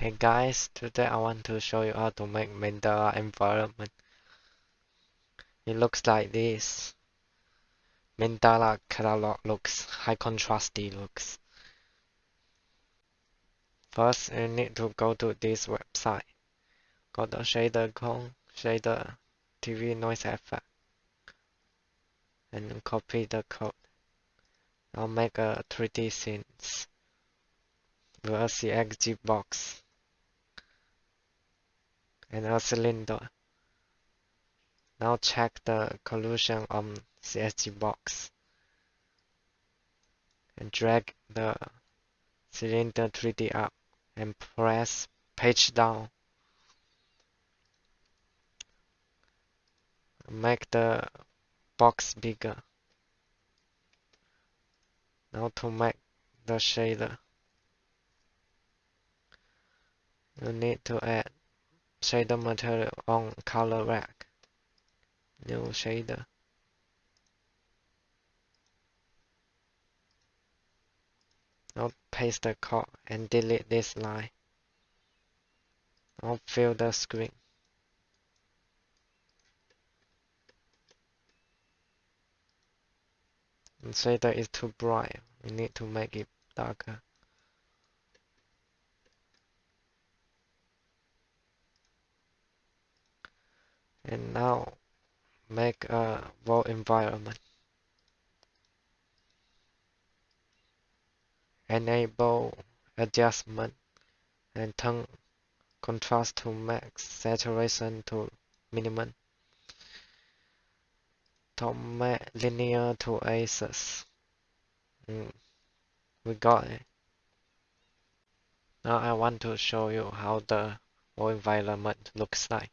Hey guys, today I want to show you how to make Mandela environment. It looks like this. Mandela Catalogue looks, high contrasty looks. First, you need to go to this website. Go to shader code, shader TV noise effect, and copy the code. Now make a 3D scene with a CSG box and a cylinder. Now check the collision on CSG box and drag the cylinder 3D up and press page down. Make the box bigger. Now to make the shader, you need to add shader material on ColorRect. New shader. Now paste the code and delete this line. Now fill the screen. And shader is too bright. We need to make it darker. And now make a world environment. Enable adjustment and turn contrast to max, saturation to minimum. Tom linear to ACES. Mm, we got it. Now I want to show you how the world environment looks like.